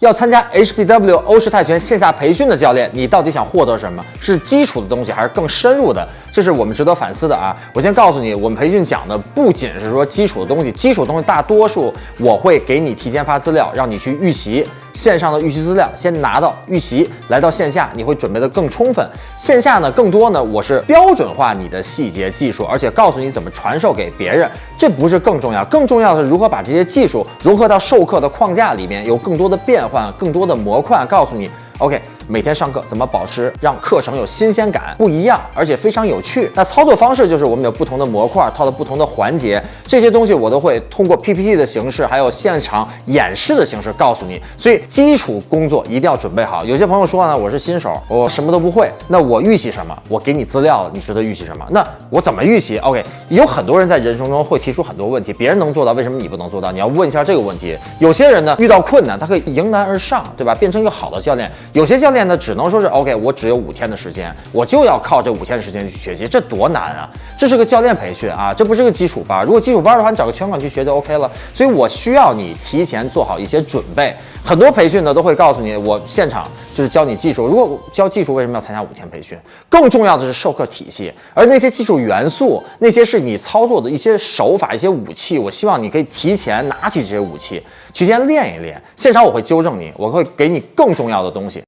要参加 HBW 欧式泰拳线下培训的教练，你到底想获得什么？是基础的东西，还是更深入的？这是我们值得反思的啊！我先告诉你，我们培训讲的不仅是说基础的东西，基础的东西大多数我会给你提前发资料，让你去预习。线上的预习资料先拿到预习，来到线下你会准备的更充分。线下呢，更多呢，我是标准化你的细节技术，而且告诉你怎么传授给别人。这不是更重要，更重要的是如何把这些技术融合到授课的框架里面，有更多的变换，更多的模块，告诉你，OK。每天上课怎么保持让课程有新鲜感，不一样，而且非常有趣？那操作方式就是我们有不同的模块套的不同的环节，这些东西我都会通过 PPT 的形式，还有现场演示的形式告诉你。所以基础工作一定要准备好。有些朋友说呢，我是新手，我什么都不会，那我预习什么？我给你资料，你值得预习什么？那我怎么预习？OK，有很多人在人生中会提出很多问题，别人能做到，为什么你不能做到？你要问一下这个问题。有些人呢遇到困难，他可以迎难而上，对吧？变成一个好的教练。有些教练。练呢，只能说是 OK，我只有五天的时间，我就要靠这五天的时间去学习，这多难啊！这是个教练培训啊，这不是个基础班。如果基础班的话，你找个拳馆去学就 OK 了。所以我需要你提前做好一些准备。很多培训呢都会告诉你，我现场就是教你技术。如果教技术，为什么要参加五天培训？更重要的是授课体系，而那些技术元素，那些是你操作的一些手法、一些武器。我希望你可以提前拿起这些武器，提前练一练。现场我会纠正你，我会给你更重要的东西。